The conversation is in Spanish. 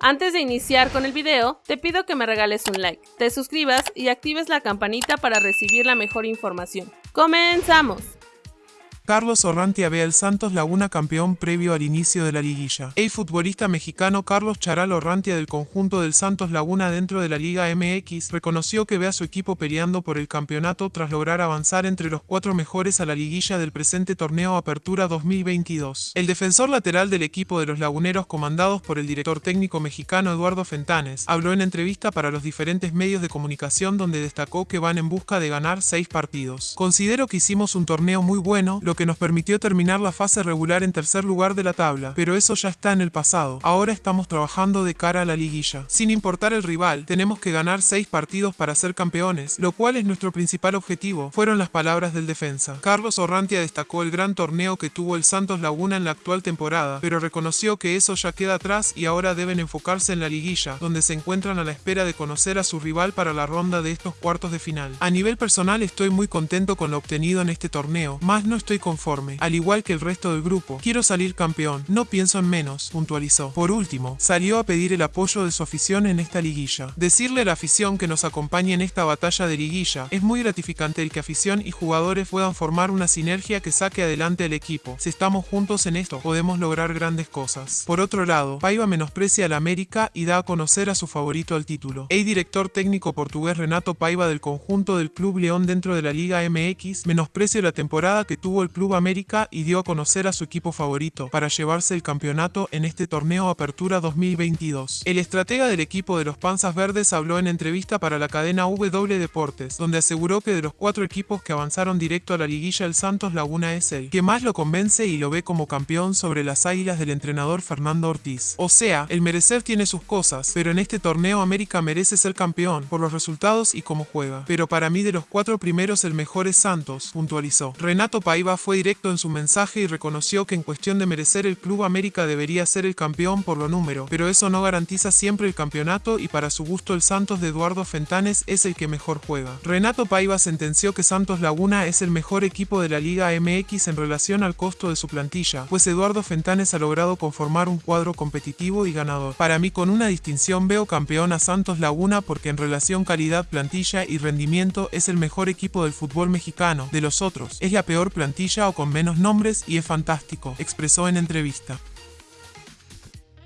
Antes de iniciar con el video, te pido que me regales un like, te suscribas y actives la campanita para recibir la mejor información. ¡Comenzamos! Carlos Orrantia ve al Santos Laguna campeón previo al inicio de la liguilla. El futbolista mexicano Carlos Charal Orrantia del conjunto del Santos Laguna dentro de la Liga MX reconoció que ve a su equipo peleando por el campeonato tras lograr avanzar entre los cuatro mejores a la liguilla del presente torneo Apertura 2022. El defensor lateral del equipo de los laguneros comandados por el director técnico mexicano Eduardo Fentanes habló en entrevista para los diferentes medios de comunicación donde destacó que van en busca de ganar seis partidos. Considero que hicimos un torneo muy bueno, lo que nos permitió terminar la fase regular en tercer lugar de la tabla, pero eso ya está en el pasado. Ahora estamos trabajando de cara a la liguilla. Sin importar el rival, tenemos que ganar seis partidos para ser campeones, lo cual es nuestro principal objetivo, fueron las palabras del defensa. Carlos Orrantia destacó el gran torneo que tuvo el Santos Laguna en la actual temporada, pero reconoció que eso ya queda atrás y ahora deben enfocarse en la liguilla, donde se encuentran a la espera de conocer a su rival para la ronda de estos cuartos de final. A nivel personal estoy muy contento con lo obtenido en este torneo, más no estoy conforme, al igual que el resto del grupo. Quiero salir campeón, no pienso en menos, puntualizó. Por último, salió a pedir el apoyo de su afición en esta liguilla. Decirle a la afición que nos acompañe en esta batalla de liguilla es muy gratificante el que afición y jugadores puedan formar una sinergia que saque adelante al equipo. Si estamos juntos en esto, podemos lograr grandes cosas. Por otro lado, Paiva menosprecia al América y da a conocer a su favorito al título. El director técnico portugués Renato Paiva del conjunto del Club León dentro de la Liga MX menosprecia la temporada que tuvo el Club América y dio a conocer a su equipo favorito para llevarse el campeonato en este torneo Apertura 2022. El estratega del equipo de los Panzas Verdes habló en entrevista para la cadena W Deportes, donde aseguró que de los cuatro equipos que avanzaron directo a la liguilla el Santos Laguna es el que más lo convence y lo ve como campeón sobre las águilas del entrenador Fernando Ortiz. O sea, el merecer tiene sus cosas, pero en este torneo América merece ser campeón por los resultados y cómo juega. Pero para mí de los cuatro primeros el mejor es Santos, puntualizó. Renato Paiva fue directo en su mensaje y reconoció que en cuestión de merecer el Club América debería ser el campeón por lo número, pero eso no garantiza siempre el campeonato y para su gusto el Santos de Eduardo Fentanes es el que mejor juega. Renato Paiva sentenció que Santos Laguna es el mejor equipo de la Liga MX en relación al costo de su plantilla, pues Eduardo Fentanes ha logrado conformar un cuadro competitivo y ganador. Para mí con una distinción veo campeón a Santos Laguna porque en relación calidad, plantilla y rendimiento es el mejor equipo del fútbol mexicano, de los otros, es la peor plantilla o con menos nombres y es fantástico, expresó en entrevista.